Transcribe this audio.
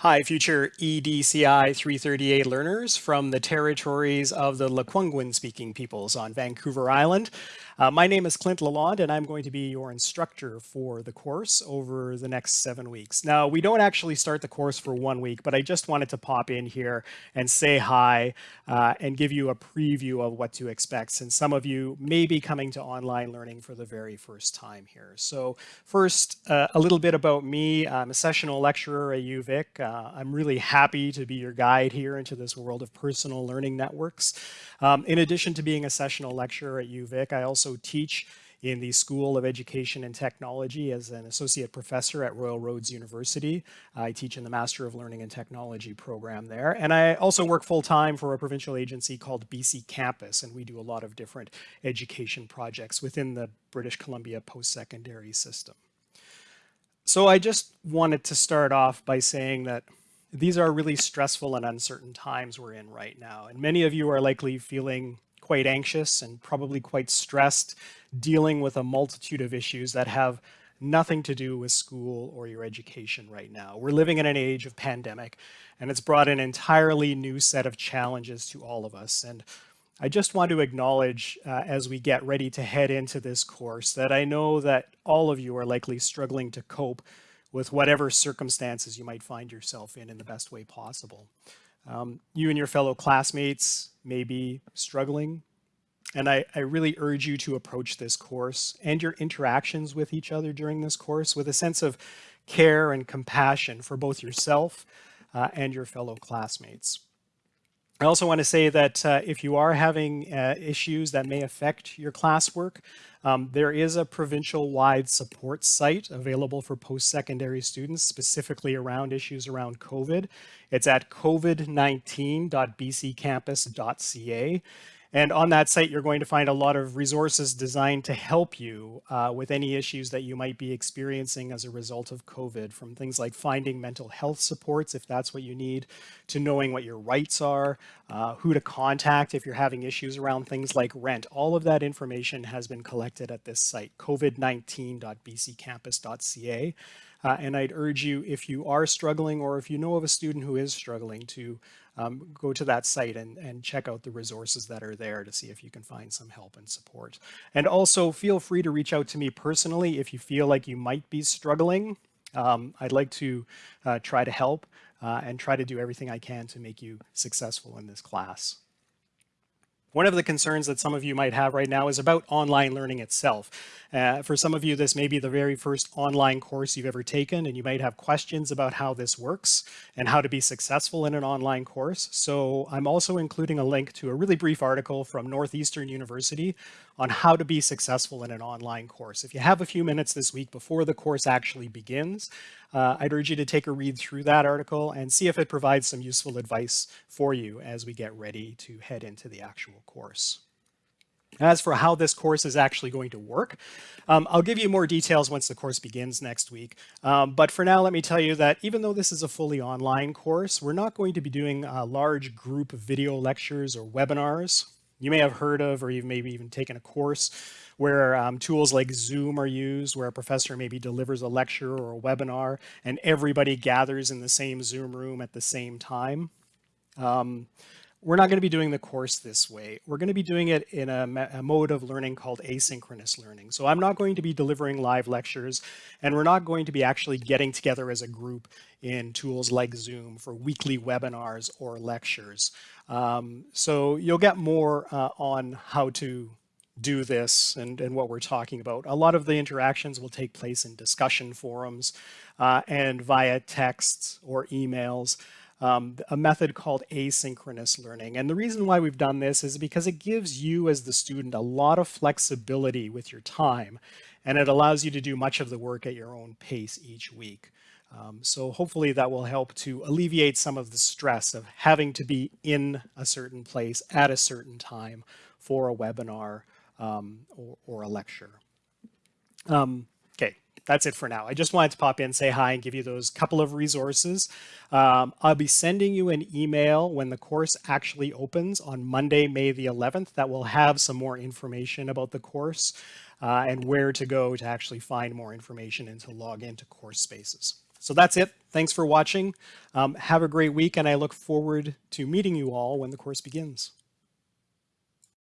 Hi, future EDCI 338 learners from the territories of the Lekwungen speaking peoples on Vancouver Island. Uh, my name is Clint Lalonde and I'm going to be your instructor for the course over the next seven weeks. Now, we don't actually start the course for one week, but I just wanted to pop in here and say hi uh, and give you a preview of what to expect since some of you may be coming to online learning for the very first time here. So first, uh, a little bit about me. I'm a sessional lecturer at UVic. Uh, I'm really happy to be your guide here into this world of personal learning networks. Um, in addition to being a sessional lecturer at UVic, I also teach in the School of Education and Technology as an associate professor at Royal Roads University. I teach in the Master of Learning and Technology program there. And I also work full-time for a provincial agency called BC Campus, and we do a lot of different education projects within the British Columbia post-secondary system. So I just wanted to start off by saying that these are really stressful and uncertain times we're in right now. And many of you are likely feeling quite anxious and probably quite stressed, dealing with a multitude of issues that have nothing to do with school or your education right now. We're living in an age of pandemic, and it's brought an entirely new set of challenges to all of us. And I just want to acknowledge uh, as we get ready to head into this course that I know that all of you are likely struggling to cope with whatever circumstances you might find yourself in in the best way possible. Um, you and your fellow classmates may be struggling, and I, I, really urge you to approach this course and your interactions with each other during this course with a sense of care and compassion for both yourself uh, and your fellow classmates. I also want to say that uh, if you are having uh, issues that may affect your classwork, um, there is a provincial-wide support site available for post-secondary students, specifically around issues around COVID. It's at covid19.bccampus.ca. And on that site, you're going to find a lot of resources designed to help you uh, with any issues that you might be experiencing as a result of COVID, from things like finding mental health supports, if that's what you need, to knowing what your rights are, uh, who to contact if you're having issues around things like rent. All of that information has been collected at this site, covid19.bccampus.ca. Uh, and I'd urge you, if you are struggling or if you know of a student who is struggling, to um, go to that site and, and check out the resources that are there to see if you can find some help and support. And also feel free to reach out to me personally if you feel like you might be struggling. Um, I'd like to uh, try to help uh, and try to do everything I can to make you successful in this class. One of the concerns that some of you might have right now is about online learning itself. Uh, for some of you, this may be the very first online course you've ever taken, and you might have questions about how this works and how to be successful in an online course. So I'm also including a link to a really brief article from Northeastern University on how to be successful in an online course. If you have a few minutes this week before the course actually begins, uh, I'd urge you to take a read through that article and see if it provides some useful advice for you as we get ready to head into the actual course. As for how this course is actually going to work, um, I'll give you more details once the course begins next week. Um, but for now, let me tell you that even though this is a fully online course, we're not going to be doing a large group video lectures or webinars you may have heard of, or you've maybe even taken a course where um, tools like Zoom are used, where a professor maybe delivers a lecture or a webinar and everybody gathers in the same Zoom room at the same time. Um, we're not going to be doing the course this way. We're going to be doing it in a, a, mode of learning called asynchronous learning. So I'm not going to be delivering live lectures, and we're not going to be actually getting together as a group in tools like Zoom for weekly webinars or lectures. Um, so you'll get more uh, on how to do this and, and what we're talking about. A lot of the interactions will take place in discussion forums uh, and via texts or emails. Um, a method called asynchronous learning. And the reason why we've done this is because it gives you as the student a lot of flexibility with your time and it allows you to do much of the work at your own pace each week. Um, so hopefully that will help to alleviate some of the stress of having to be in a certain place at a certain time for a webinar um, or, or, a lecture. Um, okay, that's it for now. I just wanted to pop in, say hi, and give you those couple of resources. Um, I'll be sending you an email when the course actually opens on Monday, May the 11th, that will have some more information about the course uh, and where to go to actually find more information and to log into course spaces. So that's it. Thanks for watching. Um, have a great week, and I look forward to meeting you all when the course begins.